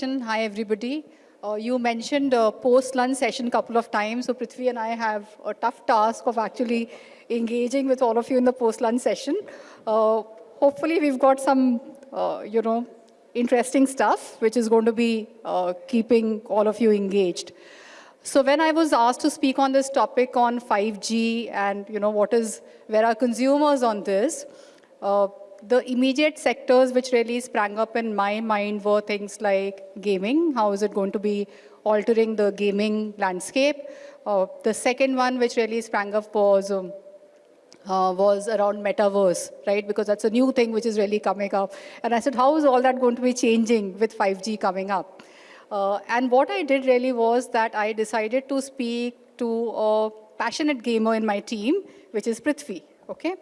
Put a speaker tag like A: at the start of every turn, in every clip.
A: session. Hi, everybody. Uh, you mentioned a post-lunch session a couple of times, so Prithvi and I have a tough task of actually engaging with all of you in the post-lunch session. Uh, hopefully, we've got some, uh, you know, interesting stuff, which is going to be uh, keeping all of you engaged. So when I was asked to speak on this topic on 5G and, you know, what is, where are consumers on this, uh, the immediate sectors which really sprang up in my mind were things like gaming. How is it going to be altering the gaming landscape? Uh, the second one which really sprang up was um, uh, was around metaverse, right? Because that's a new thing which is really coming up. And I said, how is all that going to be changing with 5G coming up? Uh, and what I did really was that I decided to speak to a passionate gamer in my team, which is Prithvi, okay?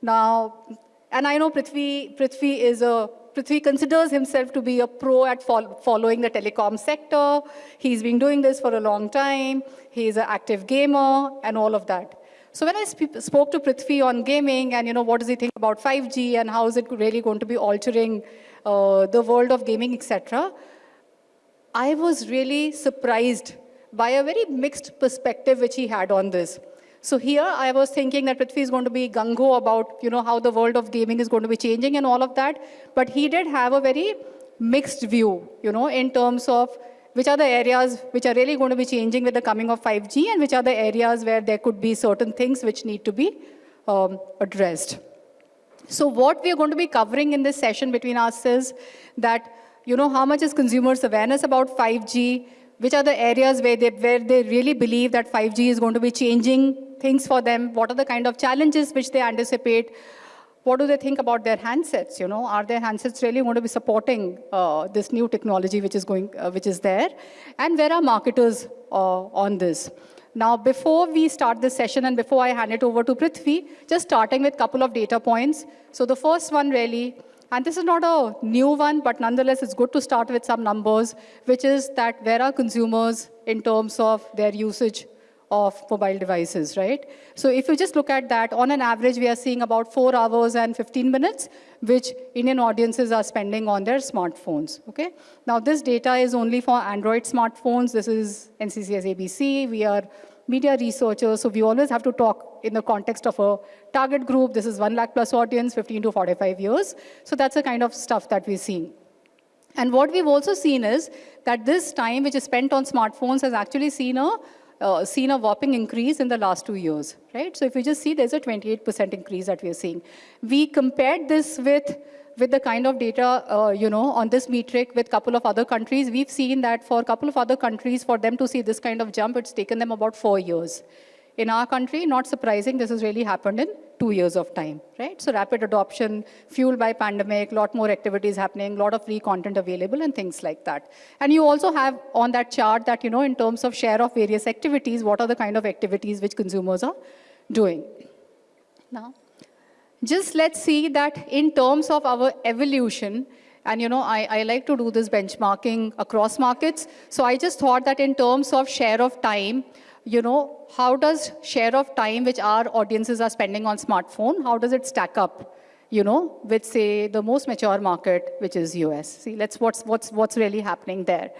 A: Now, and I know Prithvi, Prithvi is a Prithvi considers himself to be a pro at fol following the telecom sector. He's been doing this for a long time. He's an active gamer and all of that. So when I sp spoke to Prithvi on gaming and, you know, what does he think about 5G and how is it really going to be altering uh, the world of gaming, etc., I was really surprised by a very mixed perspective which he had on this. So here I was thinking that Prithvi is going to be gung-ho about, you know, how the world of gaming is going to be changing and all of that. But he did have a very mixed view, you know, in terms of which are the areas which are really going to be changing with the coming of 5G and which are the areas where there could be certain things which need to be um, addressed. So what we are going to be covering in this session between us is that, you know, how much is consumers' awareness about 5G, which are the areas where they, where they really believe that 5G is going to be changing things for them? What are the kind of challenges which they anticipate? What do they think about their handsets? You know, are their handsets really going to be supporting uh, this new technology which is going, uh, which is there? And where are marketers uh, on this? Now, before we start this session and before I hand it over to Prithvi, just starting with a couple of data points. So the first one really, and this is not a new one, but nonetheless, it's good to start with some numbers, which is that where are consumers in terms of their usage of mobile devices, right? So if you just look at that, on an average, we are seeing about four hours and 15 minutes, which Indian audiences are spending on their smartphones, okay? Now, this data is only for Android smartphones. This is NCCS ABC. We are media researchers, so we always have to talk in the context of a target group. This is 1 lakh plus audience, 15 to 45 years. So that's the kind of stuff that we're seeing. And what we've also seen is that this time which is spent on smartphones has actually seen a uh, seen a whopping increase in the last two years, right? So if you just see, there's a 28% increase that we are seeing. We compared this with with the kind of data, uh, you know, on this metric with a couple of other countries, we've seen that for a couple of other countries, for them to see this kind of jump, it's taken them about four years. In our country, not surprising, this has really happened in two years of time, right? So rapid adoption, fueled by pandemic, a lot more activities happening, a lot of free content available and things like that. And you also have on that chart that, you know, in terms of share of various activities, what are the kind of activities which consumers are doing. Now, just let's see that in terms of our evolution, and you know, I, I like to do this benchmarking across markets. So I just thought that in terms of share of time, you know, how does share of time which our audiences are spending on smartphone, how does it stack up, you know, with say the most mature market, which is US. See, let's what's, what's, what's really happening there.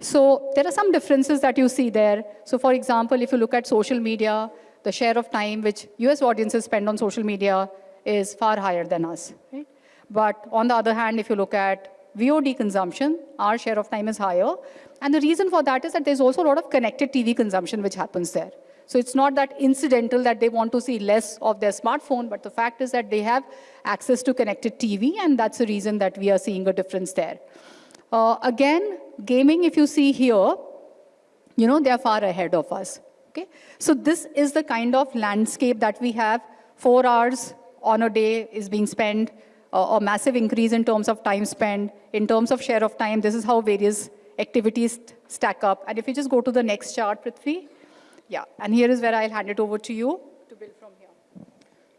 A: So there are some differences that you see there. So for example, if you look at social media, the share of time which US audiences spend on social media is far higher than us, right? But on the other hand, if you look at VOD consumption, our share of time is higher. And the reason for that is that there's also a lot of connected TV consumption which happens there. So it's not that incidental that they want to see less of their smartphone, but the fact is that they have access to connected TV, and that's the reason that we are seeing a difference there. Uh, again, gaming, if you see here, you know, they are far ahead of us. Okay? So this is the kind of landscape that we have. Four hours on a day is being spent, uh, a massive increase in terms of time spent. In terms of share of time, this is how various activities stack up. And if you just go to the next chart, Prithvi. Yeah, and here is where I'll hand it over to you to build from here.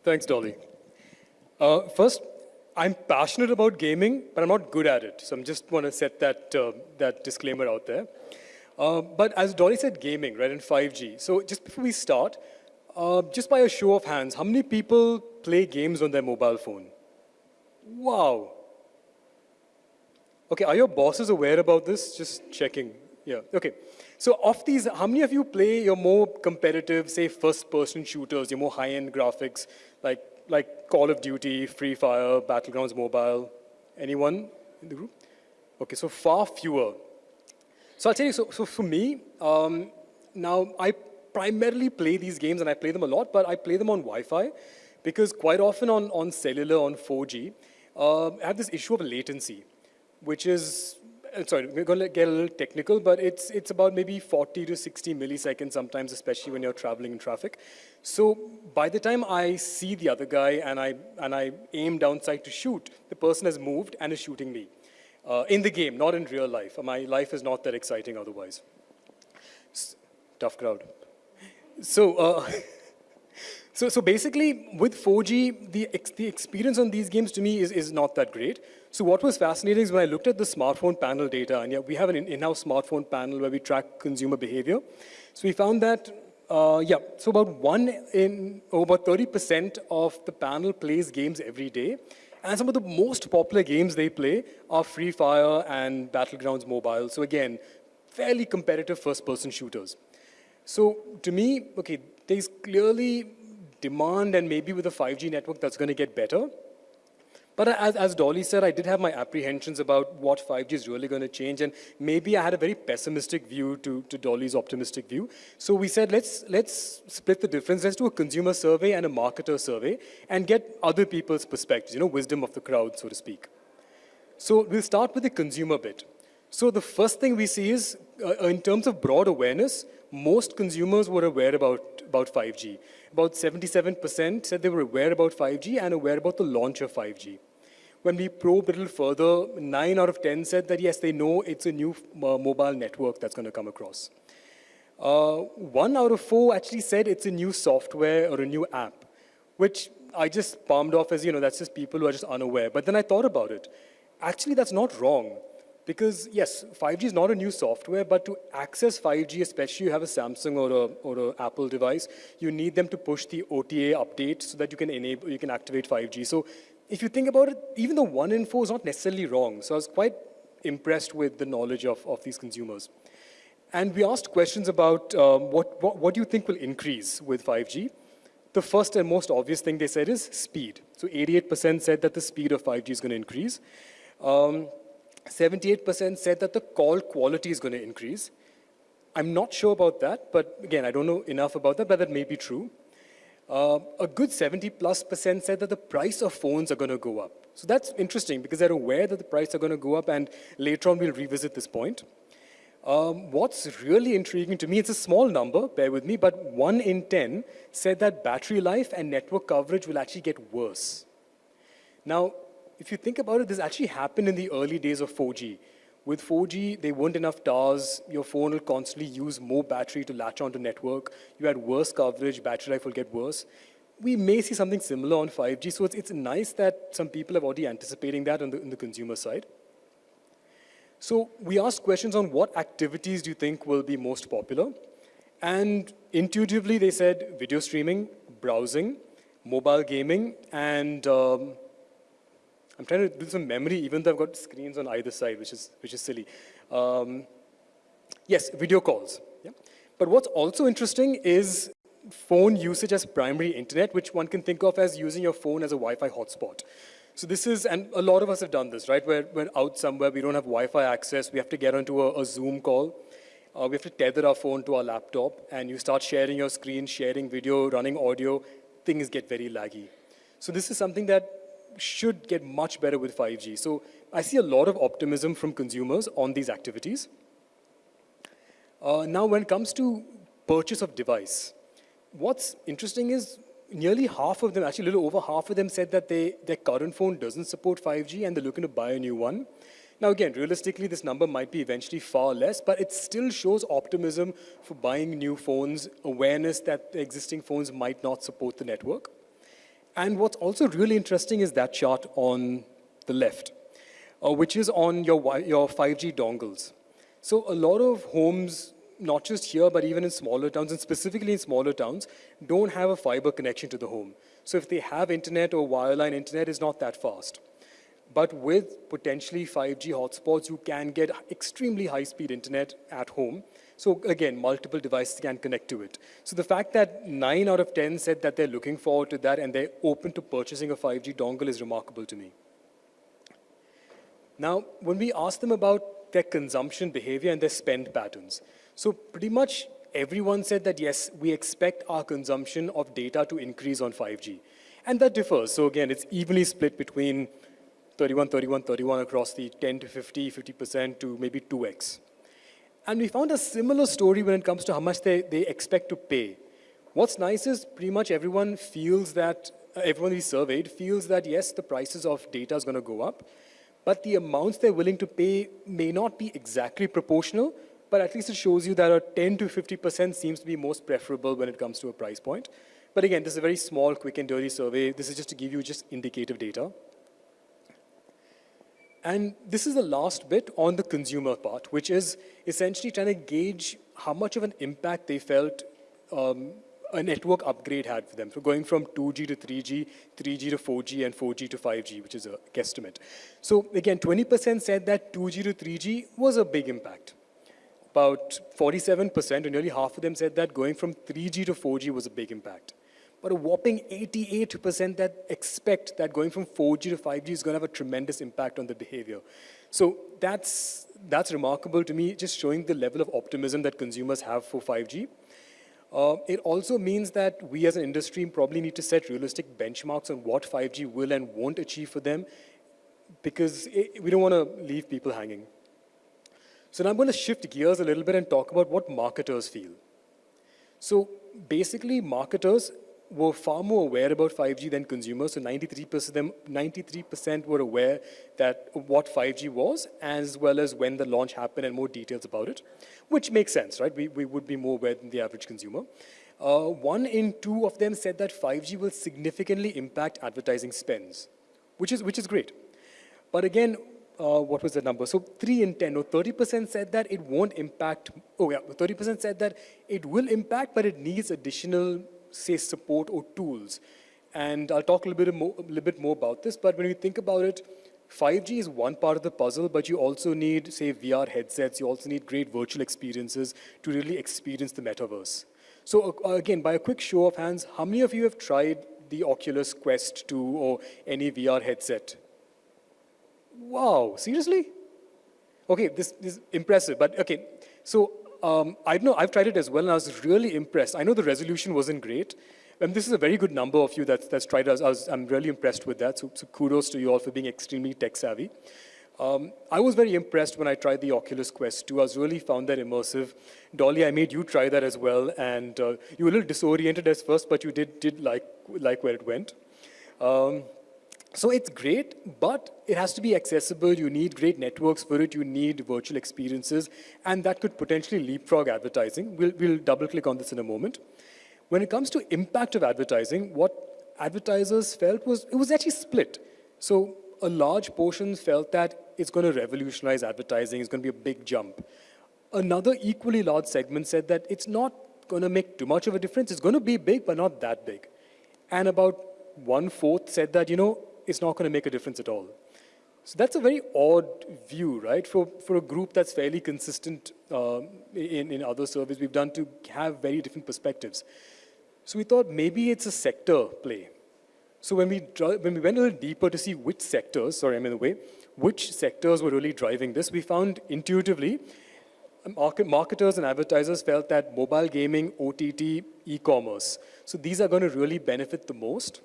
B: Thanks, Dolly. Uh, first, I'm passionate about gaming, but I'm not good at it. So I'm just want to set that, uh, that disclaimer out there. Uh, but as Dolly said, gaming, right, in 5G. So just before we start, uh, just by a show of hands, how many people play games on their mobile phone? Wow. Okay, are your bosses aware about this? Just checking. Yeah, okay. So of these, how many of you play your more competitive, say, first-person shooters, your more high-end graphics, like, like Call of Duty, Free Fire, Battlegrounds Mobile? Anyone in the group? Okay, so far fewer. So I'll tell you, so, so for me, um, now I primarily play these games and I play them a lot, but I play them on Wi-Fi because quite often on, on cellular, on 4G, uh, I have this issue of latency, which is, sorry, we're going to get a little technical, but it's, it's about maybe 40 to 60 milliseconds sometimes, especially when you're traveling in traffic. So by the time I see the other guy and I, and I aim downside to shoot, the person has moved and is shooting me. Uh, in the game, not in real life. My life is not that exciting otherwise. S tough crowd. So, uh, so, so basically, with 4G, the, ex the experience on these games to me is, is not that great. So what was fascinating is when I looked at the smartphone panel data, and yeah, we have an in-house smartphone panel where we track consumer behavior. So we found that, uh, yeah, so about one in, oh, about 30% of the panel plays games every day. And some of the most popular games they play are Free Fire and Battlegrounds Mobile. So again, fairly competitive first-person shooters. So to me, okay, there's clearly demand and maybe with a 5G network that's going to get better. But as, as Dolly said, I did have my apprehensions about what 5G is really going to change, and maybe I had a very pessimistic view to, to Dolly's optimistic view. So we said, let's, let's split the difference. Let's do a consumer survey and a marketer survey and get other people's perspectives, you know, wisdom of the crowd, so to speak. So we'll start with the consumer bit. So the first thing we see is, uh, in terms of broad awareness, most consumers were aware about, about 5G. About 77% said they were aware about 5G and aware about the launch of 5G. When we probe a little further, 9 out of 10 said that yes, they know it's a new uh, mobile network that's going to come across. Uh, one out of four actually said it's a new software or a new app, which I just palmed off as, you know, that's just people who are just unaware. But then I thought about it. Actually, that's not wrong. Because yes, 5G is not a new software, but to access 5G, especially you have a Samsung or a or an Apple device, you need them to push the OTA update so that you can enable, you can activate 5G. So if you think about it, even the one info is not necessarily wrong. So I was quite impressed with the knowledge of, of these consumers. And we asked questions about um, what, what, what do you think will increase with 5G? The first and most obvious thing they said is speed. So 88% said that the speed of 5G is going to increase. Um, 78% said that the call quality is going to increase. I'm not sure about that, but again, I don't know enough about that, but that may be true. Uh, a good 70 plus percent said that the price of phones are going to go up. So that's interesting because they're aware that the price are going to go up and later on we'll revisit this point. Um, what's really intriguing to me, it's a small number, bear with me, but one in 10 said that battery life and network coverage will actually get worse. Now, if you think about it, this actually happened in the early days of 4G. With 4G, there weren't enough towers. Your phone will constantly use more battery to latch onto network. You had worse coverage, battery life will get worse. We may see something similar on 5G, so it's, it's nice that some people are already anticipating that on the, on the consumer side. So we asked questions on what activities do you think will be most popular? And intuitively, they said video streaming, browsing, mobile gaming, and um, I'm trying to do some memory, even though I've got screens on either side, which is, which is silly. Um, yes, video calls. Yeah? But what's also interesting is phone usage as primary internet, which one can think of as using your phone as a Wi-Fi hotspot. So this is, and a lot of us have done this, right? We're, we're out somewhere, we don't have Wi-Fi access, we have to get onto a, a Zoom call. Uh, we have to tether our phone to our laptop, and you start sharing your screen, sharing video, running audio, things get very laggy. So this is something that should get much better with 5G. So I see a lot of optimism from consumers on these activities. Uh, now, when it comes to purchase of device, what's interesting is nearly half of them, actually a little over half of them said that they, their current phone doesn't support 5G and they're looking to buy a new one. Now again, realistically, this number might be eventually far less, but it still shows optimism for buying new phones, awareness that the existing phones might not support the network. And what's also really interesting is that chart on the left, uh, which is on your, your 5G dongles. So a lot of homes, not just here, but even in smaller towns, and specifically in smaller towns, don't have a fiber connection to the home. So if they have internet or wireline internet, is not that fast. But with potentially 5G hotspots, you can get extremely high-speed internet at home. So again, multiple devices can connect to it. So the fact that 9 out of 10 said that they're looking forward to that and they're open to purchasing a 5G dongle is remarkable to me. Now, when we ask them about their consumption behavior and their spend patterns, so pretty much everyone said that yes, we expect our consumption of data to increase on 5G. And that differs. So again, it's evenly split between 31, 31, 31 across the 10 to 50, 50% to maybe 2x. And we found a similar story when it comes to how much they, they expect to pay. What's nice is pretty much everyone feels that, uh, everyone we surveyed feels that yes, the prices of data is going to go up, but the amounts they're willing to pay may not be exactly proportional, but at least it shows you that a 10 to 50% seems to be most preferable when it comes to a price point. But again, this is a very small, quick and dirty survey. This is just to give you just indicative data. And this is the last bit on the consumer part, which is essentially trying to gauge how much of an impact they felt um, a network upgrade had for them. So going from 2G to 3G, 3G to 4G, and 4G to 5G, which is a guesstimate. So again, 20% said that 2G to 3G was a big impact. About 47%, or nearly half of them said that going from 3G to 4G was a big impact but a whopping 88% that expect that going from 4G to 5G is going to have a tremendous impact on the behavior. So that's, that's remarkable to me, just showing the level of optimism that consumers have for 5G. Uh, it also means that we as an industry probably need to set realistic benchmarks on what 5G will and won't achieve for them because it, we don't want to leave people hanging. So now I'm going to shift gears a little bit and talk about what marketers feel. So basically, marketers were far more aware about 5G than consumers. So 93% of them, 93% were aware that what 5G was, as well as when the launch happened and more details about it, which makes sense, right? We, we would be more aware than the average consumer. Uh, one in two of them said that 5G will significantly impact advertising spends, which is, which is great. But again, uh, what was the number? So 3 in 10, or 30% said that it won't impact, oh yeah, 30% said that it will impact, but it needs additional say, support or tools. And I'll talk a little bit more, a little bit more about this, but when you think about it, 5G is one part of the puzzle, but you also need, say, VR headsets. You also need great virtual experiences to really experience the metaverse. So uh, again, by a quick show of hands, how many of you have tried the Oculus Quest 2 or any VR headset? Wow, seriously? Okay, this, this is impressive, but okay. So um, I know I've tried it as well, and I was really impressed. I know the resolution wasn't great, and this is a very good number of you that's, that's tried it. I I'm really impressed with that, so, so, kudos to you all for being extremely tech-savvy. Um, I was very impressed when I tried the Oculus Quest 2. I was really found that immersive. Dolly, I made you try that as well, and uh, you were a little disoriented at first, but you did, did like, like where it went. Um, so it's great, but it has to be accessible. You need great networks for it. You need virtual experiences, and that could potentially leapfrog advertising. We'll, we'll double click on this in a moment. When it comes to impact of advertising, what advertisers felt was it was actually split. So a large portion felt that it's going to revolutionize advertising. It's going to be a big jump. Another equally large segment said that it's not going to make too much of a difference. It's going to be big, but not that big. And about one-fourth said that, you know, it's not going to make a difference at all. So that's a very odd view, right? For, for a group that's fairly consistent uh, in, in other surveys we've done to have very different perspectives. So we thought maybe it's a sector play. So when we, when we went a little deeper to see which sectors, sorry, I'm in the way, which sectors were really driving this, we found intuitively market, marketers and advertisers felt that mobile gaming, OTT, e-commerce. So these are going to really benefit the most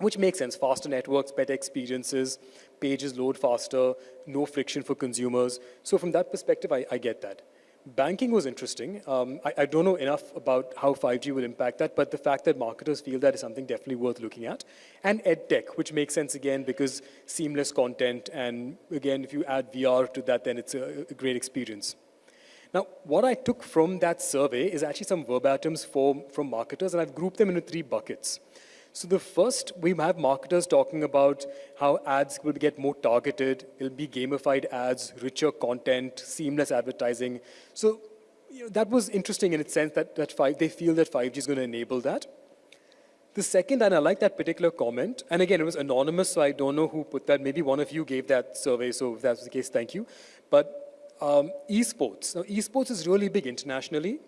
B: which makes sense. Faster networks, better experiences, pages load faster, no friction for consumers. So from that perspective, I, I get that. Banking was interesting. Um, I, I, don't know enough about how 5G will impact that, but the fact that marketers feel that is something definitely worth looking at. And EdTech, which makes sense again because seamless content, and again, if you add VR to that, then it's a, a great experience. Now, what I took from that survey is actually some verbatims for, from marketers, and I've grouped them into three buckets. So the first, we have marketers talking about how ads will get more targeted, it'll be gamified ads, richer content, seamless advertising. So you know, that was interesting in its sense that, that five, they feel that 5G is going to enable that. The second, and I like that particular comment, and again, it was anonymous, so I don't know who put that. Maybe one of you gave that survey, so if that's the case, thank you. But um, esports. Now, esports is really big internationally.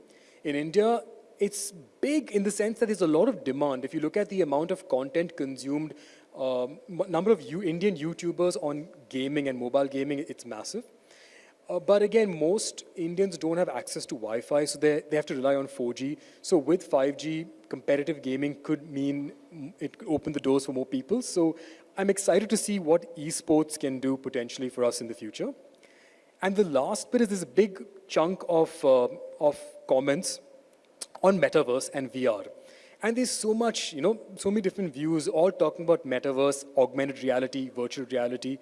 B: In India, it's big in the sense that there's a lot of demand. If you look at the amount of content consumed, um, number of Indian YouTubers on gaming and mobile gaming, it's massive. Uh, but again, most Indians don't have access to Wi-Fi, so they, they have to rely on 4G. So with 5G, competitive gaming could mean it could open the doors for more people. So I'm excited to see what esports can do potentially for us in the future. And the last bit is this big chunk of, uh, of comments on metaverse and VR. And there's so much, you know, so many different views, all talking about metaverse, augmented reality, virtual reality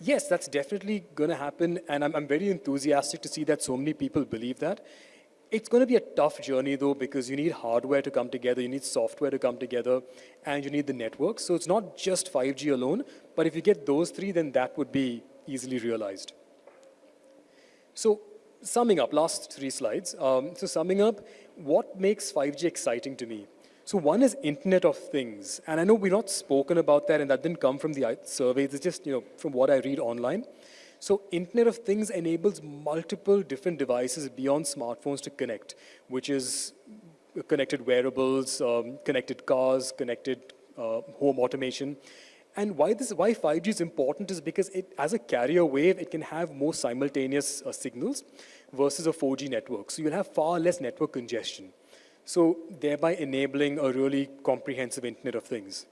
B: yes, that's definitely going to happen, and I'm, I'm very enthusiastic to see that so many people believe that. It's going to be a tough journey, though, because you need hardware to come together, you need software to come together, and you need the network. So it's not just 5G alone, but if you get those three, then that would be easily realized. So summing up, last three slides. Um, so summing up, what makes 5G exciting to me? So one is Internet of Things. And I know we've not spoken about that, and that didn't come from the surveys. It's just, you know, from what I read online. So Internet of Things enables multiple different devices beyond smartphones to connect, which is connected wearables, um, connected cars, connected uh, home automation. And why this, why 5G is important is because it, as a carrier wave, it can have more simultaneous uh, signals versus a 4G network. So you'll have far less network congestion. So thereby enabling a really comprehensive Internet of Things.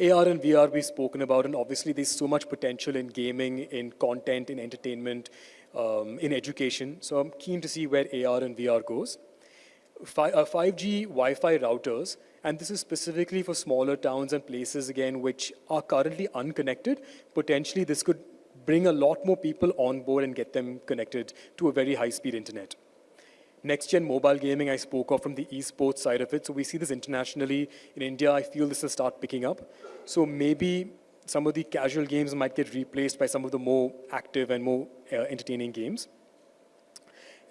B: AR and VR we've spoken about, and obviously there's so much potential in gaming, in content, in entertainment, um, in education. So I'm keen to see where AR and VR goes. Fi uh, 5G Wi-Fi routers, and this is specifically for smaller towns and places, again, which are currently unconnected. Potentially this could bring a lot more people on board and get them connected to a very high-speed internet. Next-gen mobile gaming I spoke of from the esports side of it. So we see this internationally. In India, I feel this will start picking up. So maybe some of the casual games might get replaced by some of the more active and more uh, entertaining games.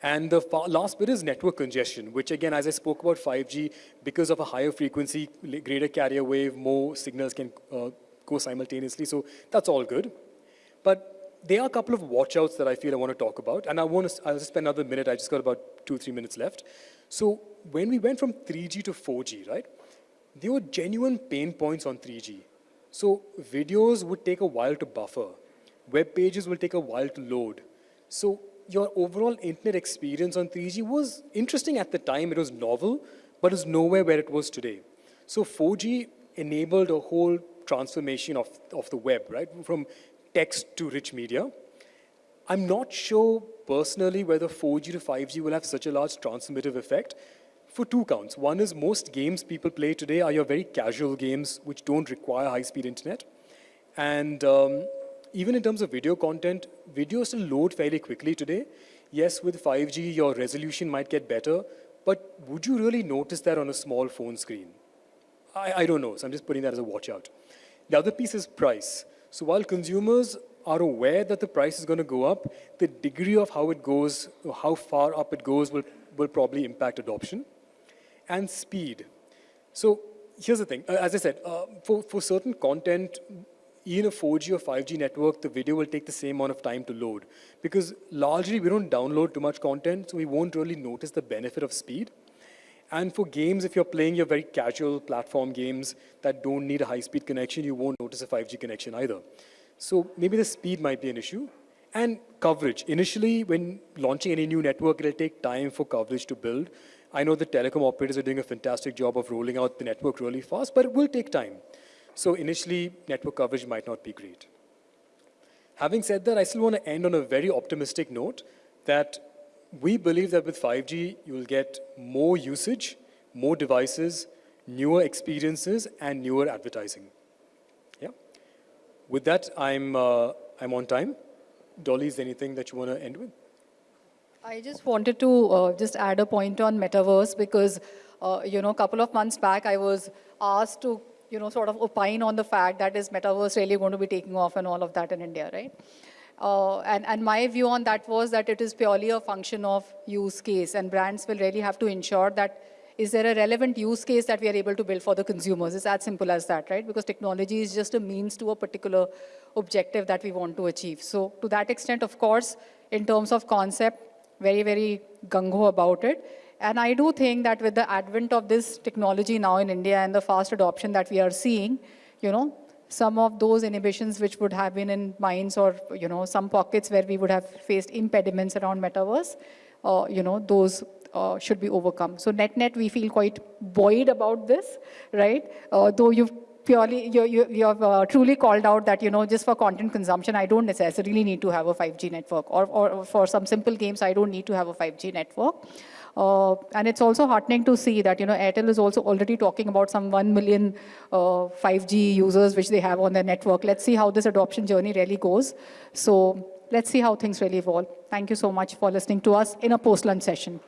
B: And the last bit is network congestion, which again, as I spoke about 5G, because of a higher frequency, greater carrier wave, more signals can uh, go simultaneously. So that's all good. But there are a couple of watchouts that I feel I want to talk about, and I want to, I'll just spend another minute, I just got about two, three minutes left. So when we went from 3G to 4G, right, there were genuine pain points on 3G. So videos would take a while to buffer. Web pages will take a while to load. So your overall internet experience on 3G was interesting at the time, it was novel, but it's nowhere where it was today. So 4G enabled a whole transformation of, of the web, right? From text to rich media. I'm not sure personally whether 4G to 5G will have such a large transformative effect for two counts. One is most games people play today are your very casual games which don't require high-speed internet. And um, even in terms of video content, video still load fairly quickly today. Yes, with 5G, your resolution might get better, but would you really notice that on a small phone screen? I, I don't know, so I'm just putting that as a watch out. The other piece is price. So while consumers are aware that the price is going to go up, the degree of how it goes, or how far up it goes will, will probably impact adoption. And speed. So here's the thing. Uh, as I said, uh, for, for certain content, in a 4G or 5G network, the video will take the same amount of time to load. Because largely, we don't download too much content, so we won't really notice the benefit of speed. And for games, if you're playing your very casual platform games that don't need a high-speed connection, you won't notice a 5G connection either. So maybe the speed might be an issue. And coverage. Initially, when launching any new network, it'll take time for coverage to build. I know the telecom operators are doing a fantastic job of rolling out the network really fast, but it will take time. So initially, network coverage might not be great. Having said that, I still want to end on a very optimistic note that we believe that with 5G, you will get more usage, more devices, newer experiences, and newer advertising. Yeah. With that, I'm, uh, I'm on time. Dolly, is anything that you want to end with?
A: I just wanted to uh, just add a point on metaverse because, uh, you know, a couple of months back, I was asked to, you know, sort of opine on the fact that is metaverse really going to be taking off and all of that in India, right? Uh, and, and my view on that was that it is purely a function of use case and brands will really have to ensure that is there a relevant use case that we are able to build for the consumers? It's as simple as that, right? Because technology is just a means to a particular objective that we want to achieve. So to that extent, of course, in terms of concept, very, very gung-ho about it. And I do think that with the advent of this technology now in India and the fast adoption that we are seeing, you know, some of those inhibitions which would have been in minds or, you know, some pockets where we would have faced impediments around metaverse, uh, you know, those uh, should be overcome. So net-net, we feel quite buoyed about this, right? Uh, though you've purely, you, you, you have uh, truly called out that, you know, just for content consumption, I don't necessarily need to have a 5G network. Or, or for some simple games, I don't need to have a 5G network. Uh, and it's also heartening to see that, you know, Airtel is also already talking about some 1 million uh, 5G users which they have on their network. Let's see how this adoption journey really goes. So let's see how things really evolve. Thank you so much for listening to us in a post-lunch session.